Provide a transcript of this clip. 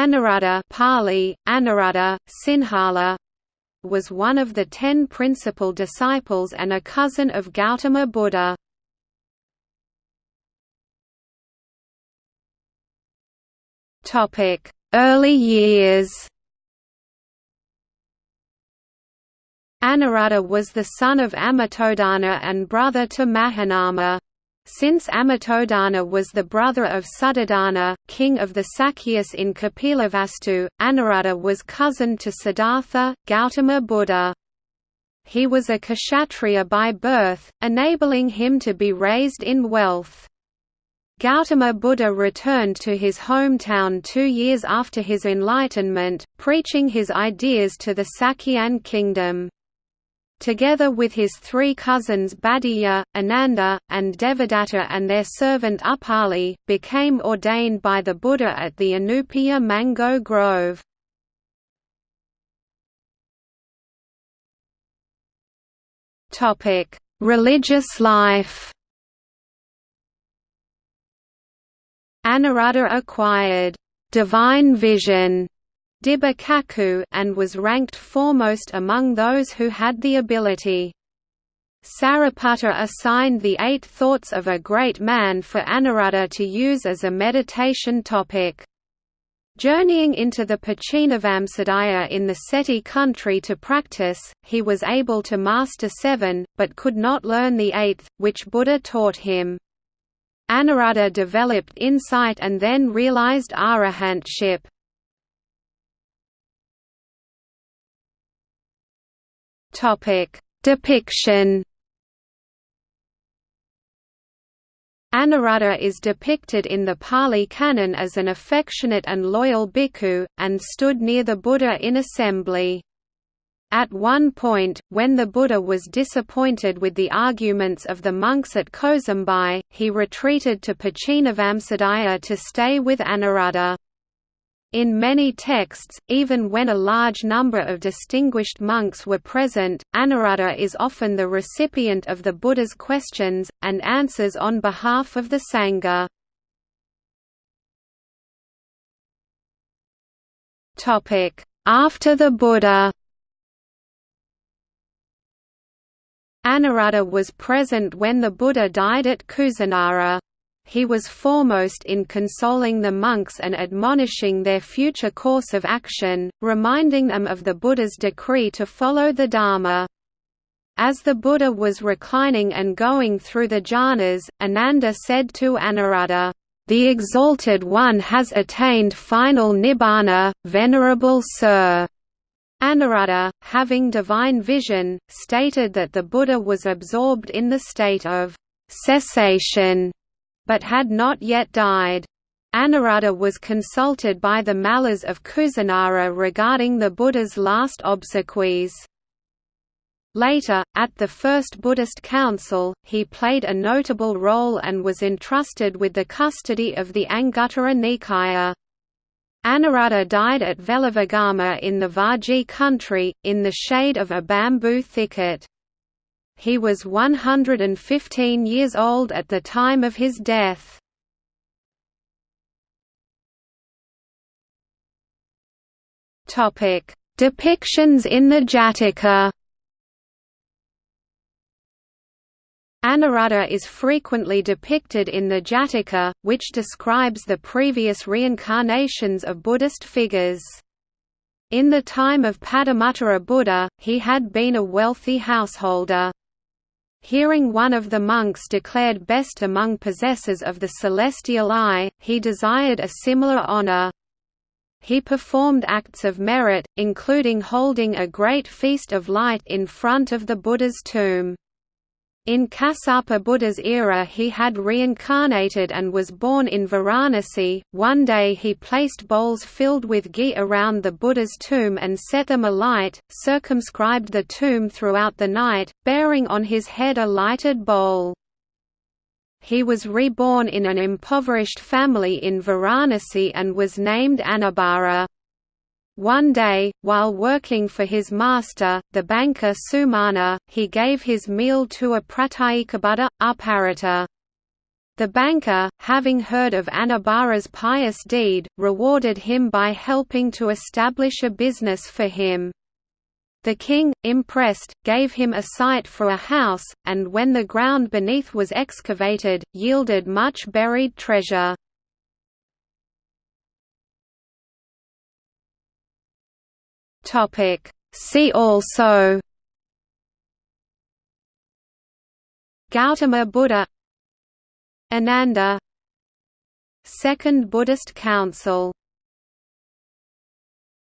Anuruddha Pali, Anuruddha, Sinhala was one of the ten principal disciples and a cousin of Gautama Buddha. Early years Anuruddha was the son of Amitodana and brother to Mahanama. Since Amitodana was the brother of Suddhodana, king of the Sakyas in Kapilavastu, Anuruddha was cousin to Siddhartha, Gautama Buddha. He was a kshatriya by birth, enabling him to be raised in wealth. Gautama Buddha returned to his hometown two years after his enlightenment, preaching his ideas to the Sakyan kingdom together with his three cousins Bhaddiya, Ananda, and Devadatta and their servant Upali, became ordained by the Buddha at the Anupiya mango grove. Religious life Anuruddha acquired divine vision Dibba and was ranked foremost among those who had the ability. Sariputta assigned the Eight Thoughts of a Great Man for Anuruddha to use as a meditation topic. Journeying into the Pachinavamsadaya in the Ceti country to practice, he was able to master seven, but could not learn the eighth, which Buddha taught him. Anuruddha developed insight and then realized arahantship. Topic: Depiction. Anuruddha is depicted in the Pali Canon as an affectionate and loyal bhikkhu, and stood near the Buddha in assembly. At one point, when the Buddha was disappointed with the arguments of the monks at Kosambi, he retreated to Pachinavamsadaya to stay with Anuruddha. In many texts, even when a large number of distinguished monks were present, Anuruddha is often the recipient of the Buddha's questions, and answers on behalf of the Sangha. After the Buddha Anuruddha was present when the Buddha died at Kusinara he was foremost in consoling the monks and admonishing their future course of action, reminding them of the Buddha's decree to follow the Dharma. As the Buddha was reclining and going through the jhanas, Ananda said to Anuruddha, "'The Exalted One has attained final nibbana, Venerable Sir." Anuruddha, having divine vision, stated that the Buddha was absorbed in the state of cessation but had not yet died. Anuruddha was consulted by the Mallas of Kusinara regarding the Buddha's last obsequies. Later, at the First Buddhist Council, he played a notable role and was entrusted with the custody of the Anguttara Nikaya. Anuruddha died at Veluvagama in the Vajji country, in the shade of a bamboo thicket. He was 115 years old at the time of his death. Topic: Depictions in the Jataka. Anuruddha is frequently depicted in the Jataka, which describes the previous reincarnations of Buddhist figures. In the time of Padumuttara Buddha, he had been a wealthy householder. Hearing one of the monks declared best among possessors of the celestial eye, he desired a similar honor. He performed acts of merit, including holding a great feast of light in front of the Buddha's tomb. In Kassapa Buddha's era he had reincarnated and was born in Varanasi. One day he placed bowls filled with ghee around the Buddha's tomb and set them alight, circumscribed the tomb throughout the night, bearing on his head a lighted bowl. He was reborn in an impoverished family in Varanasi and was named Annabhara. One day, while working for his master, the banker Sumana, he gave his meal to a Pratyekabuddha, Uparittha. The banker, having heard of Annabhara's pious deed, rewarded him by helping to establish a business for him. The king, impressed, gave him a site for a house, and when the ground beneath was excavated, yielded much buried treasure. See also Gautama Buddha Ananda Second Buddhist Council